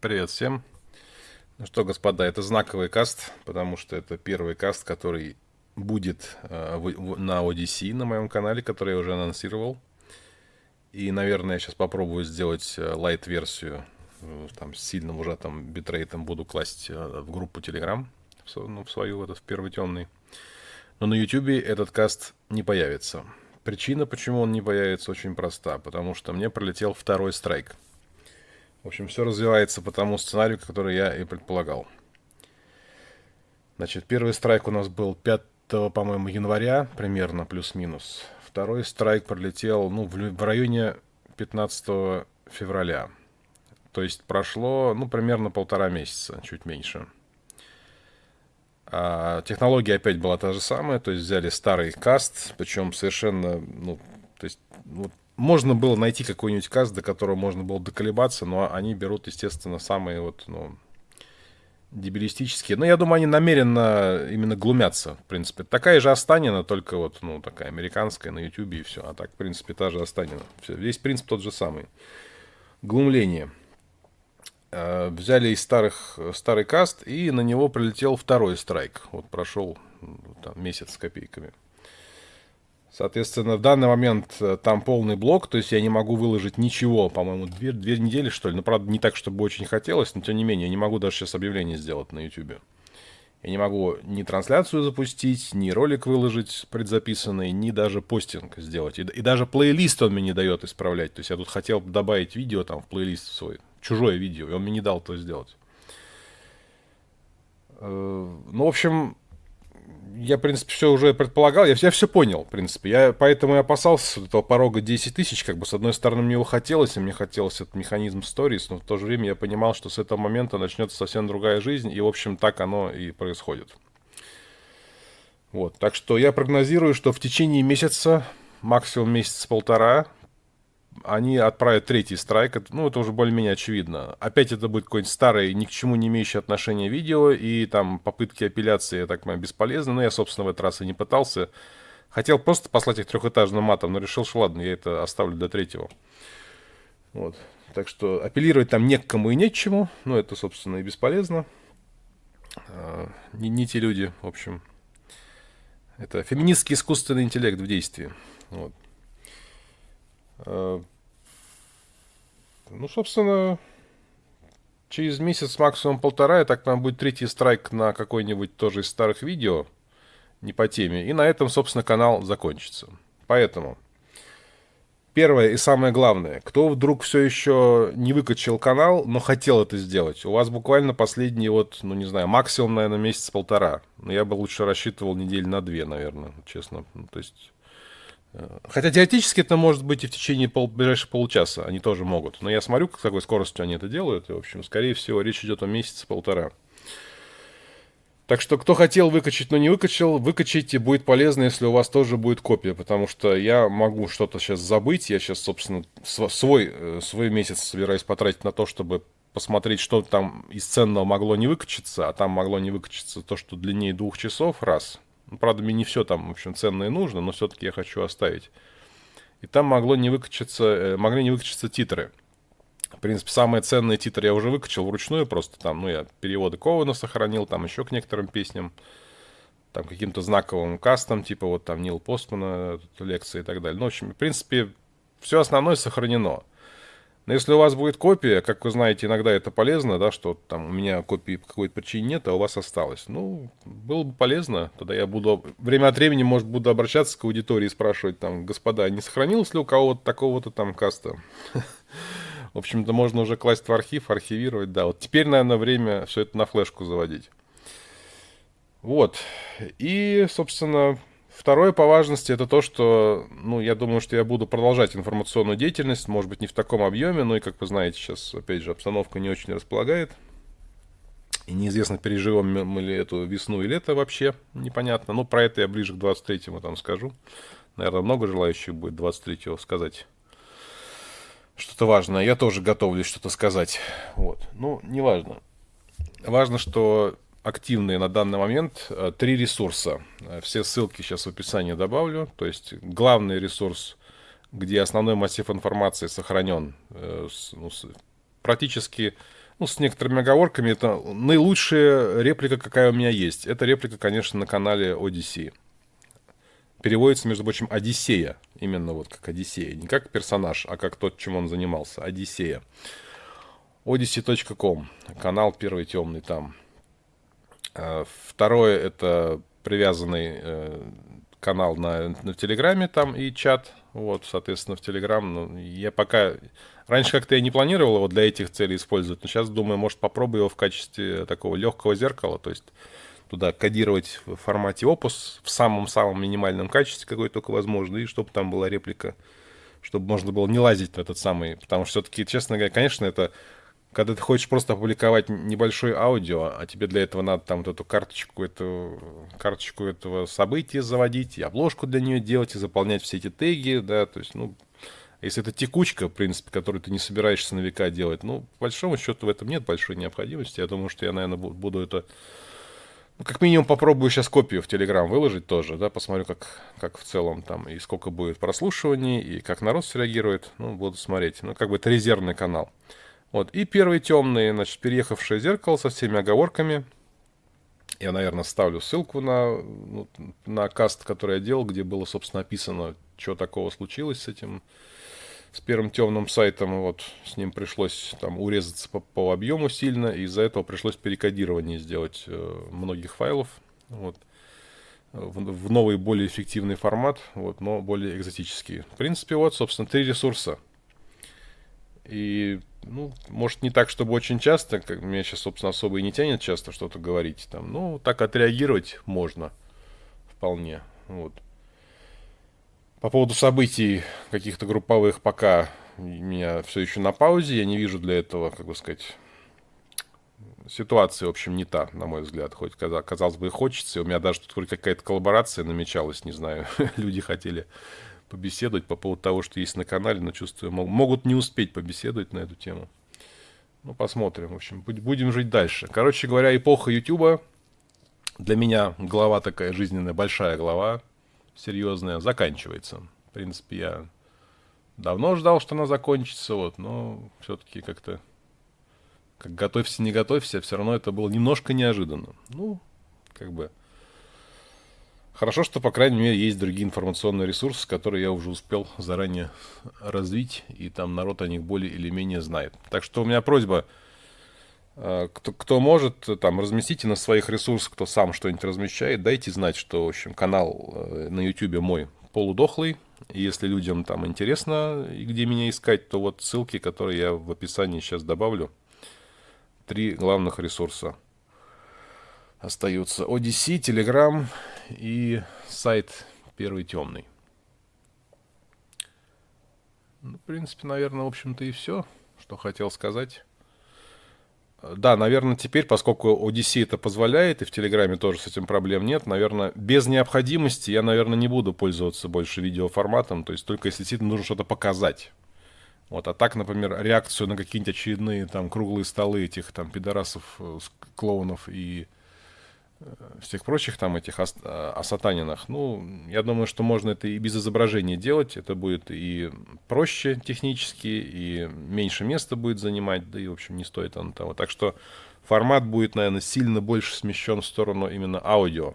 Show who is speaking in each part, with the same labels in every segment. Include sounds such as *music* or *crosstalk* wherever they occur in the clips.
Speaker 1: Привет всем. Ну что, господа, это знаковый каст, потому что это первый каст, который будет э, в, в, на Odyssey на моем канале, который я уже анонсировал. И, наверное, я сейчас попробую сделать лайт-версию, э, там, с сильным ужатым битрейтом буду класть э, в группу Telegram, в, ну, в свою, этот, в первый темный. Но на YouTube этот каст не появится. Причина, почему он не появится, очень проста. Потому что мне пролетел второй страйк. В общем, все развивается по тому сценарию, который я и предполагал. Значит, первый страйк у нас был 5, по-моему, января, примерно, плюс-минус. Второй страйк пролетел, ну, в, в районе 15 февраля. То есть прошло, ну, примерно полтора месяца, чуть меньше. А, технология опять была та же самая, то есть взяли старый каст, причем совершенно, ну, то есть, вот, можно было найти какой-нибудь каст, до которого можно было доколебаться, но они берут, естественно, самые вот, ну, дебилистические. Но я думаю, они намеренно именно глумятся, в принципе. Такая же Останина, только вот, ну, такая американская на Ютубе и все. А так, в принципе, та же Останина. Все, весь принцип тот же самый. Глумление. Э, взяли из старых, старый каст, и на него прилетел второй страйк. Вот прошел там, месяц с копейками. Соответственно, в данный момент э, там полный блок, то есть я не могу выложить ничего, по-моему, две, две недели, что ли. Но, правда, не так, чтобы очень хотелось, но, тем не менее, я не могу даже сейчас объявление сделать на YouTube. Я не могу ни трансляцию запустить, ни ролик выложить предзаписанный, ни даже постинг сделать. И, и даже плейлист он мне не дает исправлять. То есть я тут хотел добавить видео там в плейлист свой чужое видео, и он мне не дал то сделать. Э, ну, в общем, я, в принципе, все уже предполагал, я, я все понял, в принципе. Я поэтому и опасался этого порога 10 тысяч, как бы, с одной стороны, мне его хотелось, и мне хотелось этот механизм stories, но в то же время я понимал, что с этого момента начнется совсем другая жизнь, и, в общем, так оно и происходит. Вот, так что я прогнозирую, что в течение месяца, максимум месяц-полтора, они отправят третий страйк, ну, это уже более-менее очевидно. Опять это будет какой-нибудь старый, ни к чему не имеющий отношения видео, и там попытки апелляции, я так понимаю, бесполезны, но я, собственно, в этот раз и не пытался. Хотел просто послать их трехэтажным матом, но решил, что ладно, я это оставлю до третьего. Вот. Так что апеллировать там не к кому и не к чему, но это, собственно, и бесполезно. А, не, не те люди, в общем. Это феминистский искусственный интеллект в действии. Вот. Э, ну, собственно, через месяц, максимум полтора, я так там будет третий страйк на какой-нибудь тоже из старых видео, не по теме. И на этом, собственно, канал закончится. Поэтому, первое и самое главное, кто вдруг все еще не выкачал канал, но хотел это сделать, у вас буквально последний вот, ну не знаю, максимум, наверное, месяц-полтора. Но я бы лучше рассчитывал недель на две, наверное, честно. Ну, то есть Хотя теоретически это может быть и в течение пол, ближайших получаса, они тоже могут. Но я смотрю, с какой скоростью они это делают, и, в общем, скорее всего, речь идет о месяце-полтора. Так что, кто хотел выкачать, но не выкачал, выкачайте, будет полезно, если у вас тоже будет копия, потому что я могу что-то сейчас забыть, я сейчас, собственно, свой, э, свой месяц собираюсь потратить на то, чтобы посмотреть, что там из ценного могло не выкачаться, а там могло не выкачаться то, что длиннее двух часов, раз – правда, мне не все там, в общем, ценное нужно, но все-таки я хочу оставить. И там могло не выкачаться, э, могли не выкачаться титры. В принципе, самые ценные титры я уже выкачал вручную, просто там, ну, я переводы Кована сохранил, там еще к некоторым песням, там каким-то знаковым кастом, типа вот там Нил Постмана, лекции и так далее. Ну, в общем, в принципе, все основное сохранено. Но если у вас будет копия, как вы знаете, иногда это полезно, да, что там у меня копии по какой-то причине нет, а у вас осталось. Ну, было бы полезно, тогда я буду время от времени, может, буду обращаться к аудитории и спрашивать там, господа, не сохранилось ли у кого-то такого-то там каста? *laughs* В общем-то, можно уже класть в архив, архивировать, да. Вот теперь, наверное, время все это на флешку заводить. Вот. И, собственно, Второе по важности это то, что, ну, я думаю, что я буду продолжать информационную деятельность, может быть, не в таком объеме, но и, как вы знаете, сейчас, опять же, обстановка не очень располагает. И неизвестно, переживем мы ли эту весну и лето вообще, непонятно. Но про это я ближе к 23-му там скажу. Наверное, много желающих будет 23-го сказать что-то важное. Я тоже готовлюсь что-то сказать. Вот. Ну, неважно. Важно, что активные на данный момент э, три ресурса. Э, все ссылки сейчас в описании добавлю. То есть главный ресурс, где основной массив информации сохранен, э, ну, практически ну, с некоторыми оговорками, это наилучшая реплика, какая у меня есть. Это реплика, конечно, на канале Odyssey. Переводится, между прочим, Одиссея. Именно вот как Одиссея. Не как персонаж, а как тот, чем он занимался. Одиссея. Odyssey.com. Канал первый темный там. А, второе это привязанный э, канал на, на Телеграме там и чат. Вот, соответственно, в Телеграм. Ну, я пока Раньше как-то я не планировал его для этих целей использовать, но сейчас думаю, может попробую его в качестве такого легкого зеркала, то есть туда кодировать в формате Opus в самом-самом минимальном качестве, какой только возможно, и чтобы там была реплика, чтобы можно было не лазить на этот самый, потому что все-таки, честно говоря, конечно, это когда ты хочешь просто опубликовать небольшое аудио, а тебе для этого надо там вот эту карточку, эту, карточку этого события заводить, и обложку для нее делать, и заполнять все эти теги, да, то есть, ну, если это текучка, в принципе, которую ты не собираешься на века делать, ну, по большому счету в этом нет большой необходимости. Я думаю, что я, наверное, буду это... Ну, как минимум попробую сейчас копию в Телеграм выложить тоже, да, посмотрю, как, как в целом там, и сколько будет прослушиваний, и как народ среагирует, ну, буду смотреть. Ну, как бы это резервный канал. Вот, и первый темный, значит, переехавшее зеркало со всеми оговорками. Я, наверное, ставлю ссылку на, ну, на каст, который я делал, где было, собственно, описано, что такого случилось с этим с первым темным сайтом, вот, с ним пришлось там урезаться по, по объему сильно, и из-за этого пришлось перекодирование сделать э, многих файлов, вот, в, в новый, более эффективный формат, вот, но более экзотический. В принципе, вот, собственно, три ресурса. И, ну, может, не так, чтобы очень часто, как меня сейчас, собственно, особо и не тянет часто что-то говорить, там, ну, так отреагировать можно вполне, вот. По поводу событий каких-то групповых пока меня все еще на паузе. Я не вижу для этого, как бы сказать, ситуация, в общем, не та, на мой взгляд. Хоть, казалось бы, и хочется. У меня даже тут какая-то коллаборация намечалась, не знаю. *laughs* Люди хотели побеседовать по поводу того, что есть на канале, но чувствую, могут не успеть побеседовать на эту тему. Ну, посмотрим. В общем, будем жить дальше. Короче говоря, эпоха Ютуба для меня глава такая жизненная, большая глава серьезная заканчивается. В принципе, я давно ждал, что она закончится, вот, но все-таки как-то, как готовься, не готовься, все равно это было немножко неожиданно. Ну, как бы, хорошо, что, по крайней мере, есть другие информационные ресурсы, которые я уже успел заранее развить, и там народ о них более или менее знает. Так что у меня просьба, э, кто, кто может, там, разместите на своих ресурсах, кто сам что-нибудь размещает, дайте знать, что, в общем, канал э, на YouTube мой полудохлый. И если людям там интересно, где меня искать, то вот ссылки, которые я в описании сейчас добавлю. Три главных ресурса остаются. Odyssey, Telegram и сайт Первый Темный. Ну, в принципе, наверное, в общем-то и все, что хотел сказать. Да, наверное, теперь, поскольку Odyssey это позволяет, и в Телеграме тоже с этим проблем нет, наверное, без необходимости я, наверное, не буду пользоваться больше видеоформатом, то есть только если действительно нужно что-то показать. Вот, а так, например, реакцию на какие-нибудь очередные там круглые столы этих там пидорасов, э, клоунов и всех прочих там этих э, осатанинах, ну, я думаю, что можно это и без изображения делать, это будет и проще технически, и меньше места будет занимать, да и, в общем, не стоит оно того. Так что формат будет, наверное, сильно больше смещен в сторону именно аудио,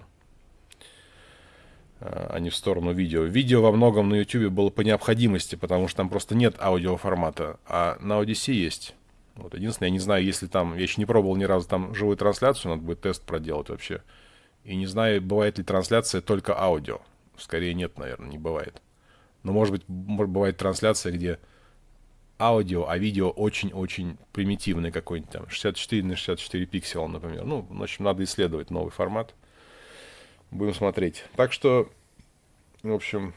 Speaker 1: э, а не в сторону видео. Видео во многом на YouTube было по необходимости, потому что там просто нет аудиоформата, а на Odyssey есть. Вот, единственное, я не знаю, если там, я еще не пробовал ни разу там живую трансляцию, надо будет тест проделать вообще. И не знаю, бывает ли трансляция только аудио. Скорее нет, наверное, не бывает. Но может быть, может, бывает трансляция, где аудио, а видео очень-очень примитивный какой-нибудь там, 64 на 64 пикселя, например. Ну, в общем, надо исследовать новый формат. Будем смотреть. Так что, в общем,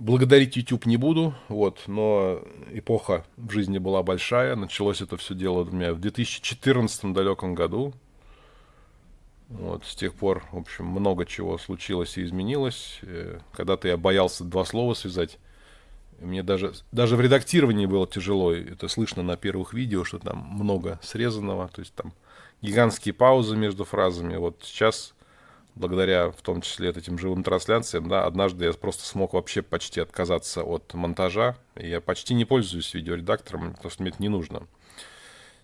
Speaker 1: Благодарить YouTube не буду, вот, но эпоха в жизни была большая. Началось это все дело у меня в 2014 далеком году. Вот, с тех пор, в общем, много чего случилось и изменилось. Э, когда-то я боялся два слова связать. Мне даже, даже в редактировании было тяжело. Это слышно на первых видео, что там много срезанного. То есть там гигантские паузы между фразами. Вот сейчас благодаря в том числе этим живым трансляциям, да, однажды я просто смог вообще почти отказаться от монтажа. И я почти не пользуюсь видеоредактором, потому что мне это не нужно.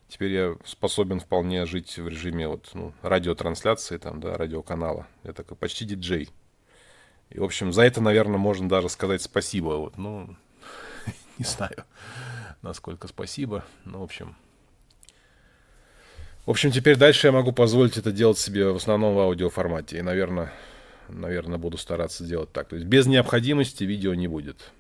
Speaker 1: Теперь я способен вполне жить в режиме вот, ну, радиотрансляции, там, да, радиоканала. Я такой почти диджей. И, в общем, за это, наверное, можно даже сказать спасибо. Вот, ну, *laughs* не знаю, насколько спасибо. Ну, в общем, в общем, теперь дальше я могу позволить это делать себе в основном в аудиоформате. И, наверное, наверное, буду стараться делать так. То есть без необходимости видео не будет.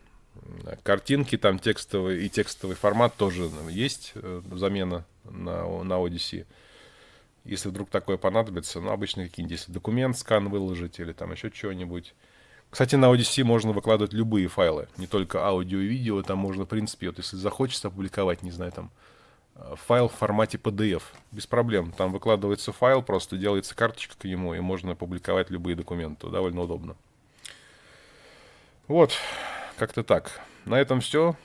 Speaker 1: Картинки, там текстовый и текстовый формат тоже есть э, замена на, на Odyssey. Если вдруг такое понадобится, ну, обычно какие-нибудь, если документ, скан выложить или там еще чего-нибудь. Кстати, на Odyssey можно выкладывать любые файлы, не только аудио и видео, там можно, в принципе, вот если захочется опубликовать, не знаю, там, файл в формате PDF. Без проблем. Там выкладывается файл, просто делается карточка к нему, и можно публиковать любые документы. Довольно удобно. Вот, как-то так. На этом все.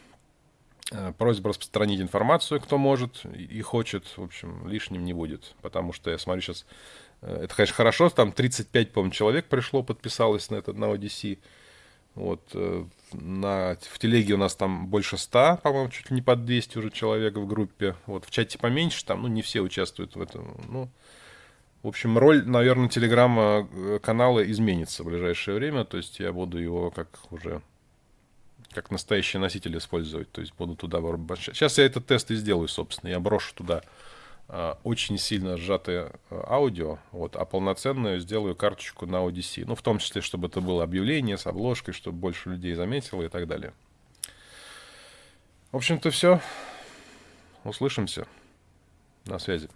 Speaker 1: Э, просьба распространить информацию, кто может и хочет. В общем, лишним не будет. Потому что я смотрю сейчас... Э, это, конечно, хорошо. Там 35, по-моему, человек пришло, подписалось на этот, на ODC. Вот, э, на, в телеге у нас там больше 100, по-моему, чуть ли не под 200 уже человек в группе. Вот, в чате поменьше, там, ну, не все участвуют в этом. Ну, в общем, роль, наверное, телеграм-канала э, изменится в ближайшее время. То есть я буду его как уже как настоящий носитель использовать. То есть буду туда... Сейчас я этот тест и сделаю, собственно. Я брошу туда очень сильно сжатое э, аудио, вот, а полноценную сделаю карточку на Odyssey. Ну, в том числе, чтобы это было объявление с обложкой, чтобы больше людей заметило и так далее. В общем-то, все. Услышимся. На связи.